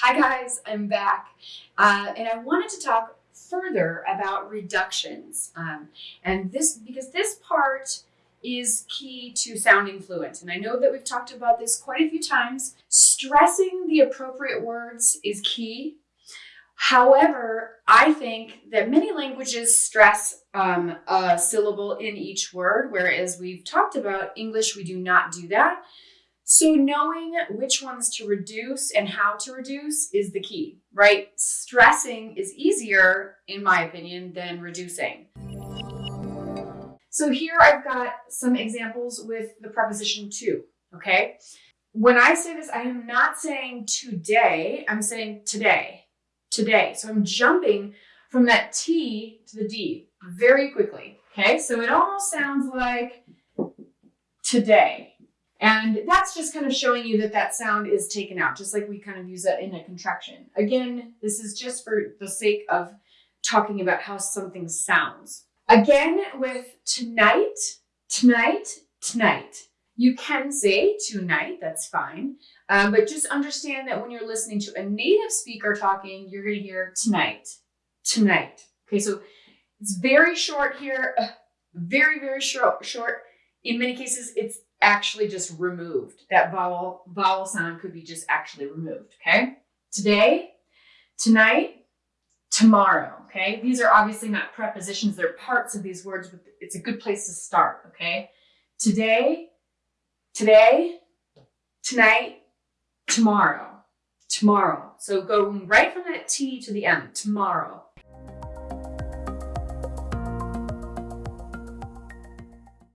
Hi guys, I'm back. Uh, and I wanted to talk further about reductions. Um, and this, because this part is key to sounding fluent. And I know that we've talked about this quite a few times. Stressing the appropriate words is key. However, I think that many languages stress um, a syllable in each word, whereas we've talked about English, we do not do that. So knowing which ones to reduce and how to reduce is the key, right? Stressing is easier, in my opinion, than reducing. So here I've got some examples with the preposition to, okay? When I say this, I am not saying today, I'm saying today, today. So I'm jumping from that T to the D very quickly, okay? So it almost sounds like today, and that's just kind of showing you that that sound is taken out, just like we kind of use that in a contraction. Again, this is just for the sake of talking about how something sounds. Again, with tonight, tonight, tonight. You can say tonight, that's fine. Um, but just understand that when you're listening to a native speaker talking, you're going to hear tonight, tonight. Okay, so it's very short here, uh, very, very short, short. In many cases, it's actually just removed. That vowel vowel sound could be just actually removed, okay? Today, tonight, tomorrow, okay? These are obviously not prepositions, they're parts of these words, but it's a good place to start, okay? Today, today, tonight, tomorrow, tomorrow. So going right from that T to the M, tomorrow.